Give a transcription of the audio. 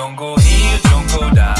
don't go here, don't go down.